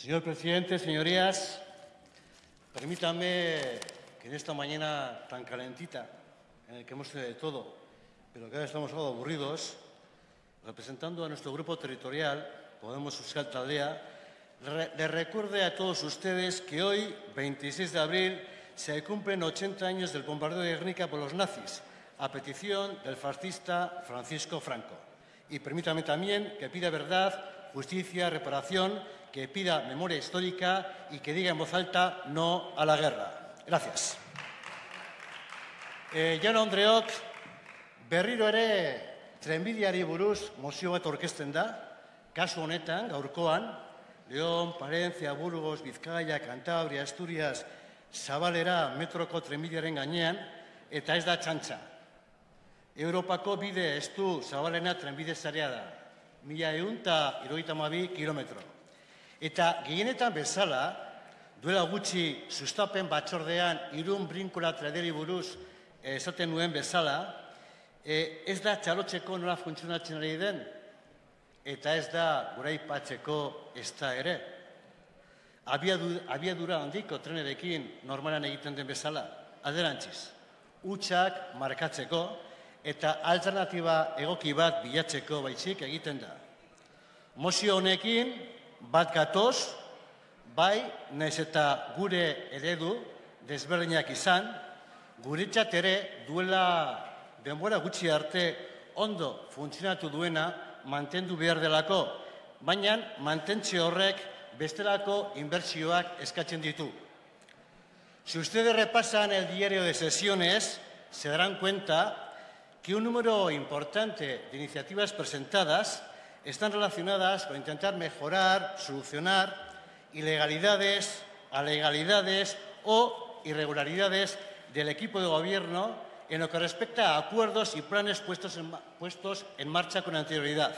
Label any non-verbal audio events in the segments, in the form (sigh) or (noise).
Señor presidente, señorías, permítanme que en esta mañana tan calentita, en la que hemos hecho de todo, pero que ahora estamos algo aburridos, representando a nuestro grupo territorial, Podemos Euskal Taldea, le recuerde a todos ustedes que hoy, 26 de abril, se cumplen 80 años del bombardeo de Guernica por los nazis, a petición del fascista Francisco Franco. Y permítame también que pida verdad, justicia, reparación que pida memoria histórica y que diga en voz alta no a la guerra. Gracias. Eh, Jan Andreok, berriro ere trenbidiari buruz mozio bat orkesten da, kasu honetan, gaurkoan, León, Palencia, Burgos, Bizkaia, Cantabria, Asturias, Zabalera, metroko trenbidiaren gainean, eta ez da txantxa. Europako bide estu Zabalena trenbide zarea da. Mila egun eta iroita kilometro. Eta gehienetan bezala, duela gutxi sustapen batzordean irun brinkola traderi buruz eh, esaten nuen bezala, eh, ez da txalotzeko nola funtzionatzen ari den, eta ez da gura ipatzeko ez da ere. Abiadura handiko trenerekin normalan egiten den bezala, aderantziz, utxak markatzeko eta alternatiba egoki bat bilatzeko baitzik egiten da. Mozio honekin, bat gatoz, bai, naiz eta gure eredu desberdinak izan, guretzat ere duela denbora gutxi arte ondo funtzionatu duena mantendu behar delako, baina mantentze horrek bestelako inbertsioak eskatzen ditu. Si ustedes repasan el diario de sesiones, se darán cuenta que un número importante de iniciativas presentadas están relacionadas con intentar mejorar, solucionar ilegalidades, alegalidades o irregularidades del equipo de gobierno en lo que respecta a acuerdos y planes puestos en, marcha con anterioridad.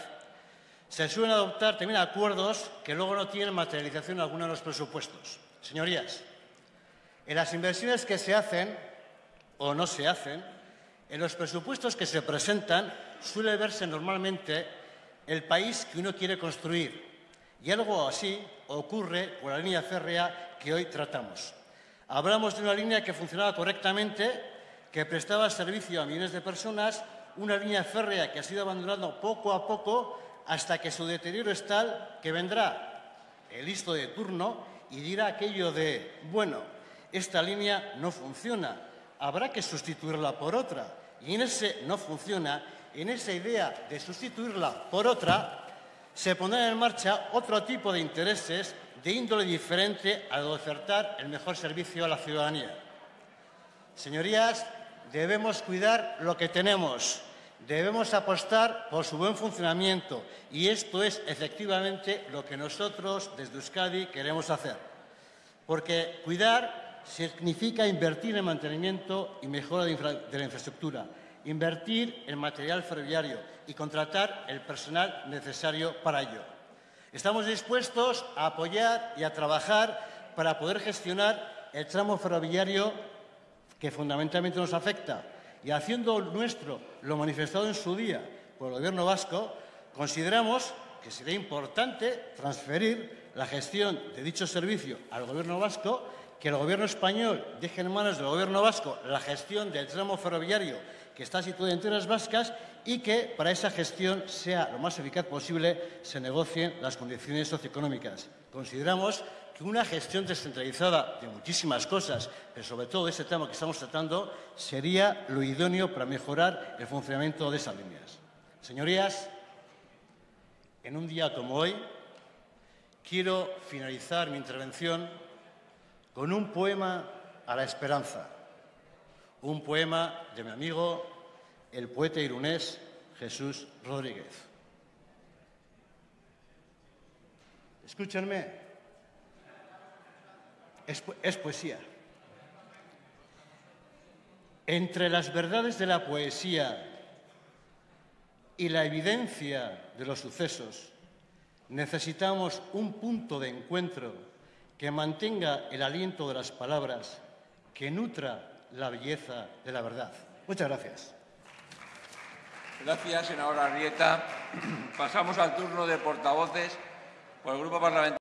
Se suelen adoptar también acuerdos que luego no tienen materialización alguna en los presupuestos. Señorías, en las inversiones que se hacen o no se hacen, en los presupuestos que se presentan suele verse normalmente el país que uno quiere construir. Y algo así ocurre con la línea férrea que hoy tratamos. Hablamos de una línea que funcionaba correctamente, que prestaba servicio a millones de personas, una línea férrea que ha sido abandonando poco a poco hasta que su deterioro es tal que vendrá el listo de turno y dirá aquello de, bueno, esta línea no funciona, habrá que sustituirla por otra. Y en ese no funciona en esa idea de sustituirla por otra, se pondrán en marcha otro tipo de intereses de índole diferente al de ofertar el mejor servicio a la ciudadanía. Señorías, debemos cuidar lo que tenemos, debemos apostar por su buen funcionamiento y esto es efectivamente lo que nosotros desde Euskadi queremos hacer. Porque cuidar significa invertir en mantenimiento y mejora de la infraestructura invertir en material ferroviario y contratar el personal necesario para ello. Estamos dispuestos a apoyar y a trabajar para poder gestionar el tramo ferroviario que fundamentalmente nos afecta y haciendo nuestro lo manifestado en su día por el Gobierno vasco, consideramos que sería importante transferir la gestión de dicho servicio al Gobierno vasco, que el Gobierno español deje en manos del Gobierno vasco la gestión del tramo ferroviario que está situada en tierras vascas y que para esa gestión sea lo más eficaz posible se negocien las condiciones socioeconómicas. Consideramos que una gestión descentralizada de muchísimas cosas, pero sobre todo de ese tema que estamos tratando, sería lo idóneo para mejorar el funcionamiento de esas líneas. Señorías, en un día como hoy, quiero finalizar mi intervención con un poema a la esperanza un poema de mi amigo, el poeta irunés Jesús Rodríguez. Escúchenme, es, es poesía. Entre las verdades de la poesía y la evidencia de los sucesos, necesitamos un punto de encuentro que mantenga el aliento de las palabras, que nutra la belleza de la verdad. Muchas gracias. Gracias, senadora Arrieta. (clears throat) Pasamos al turno de portavoces por el Grupo Parlamentario.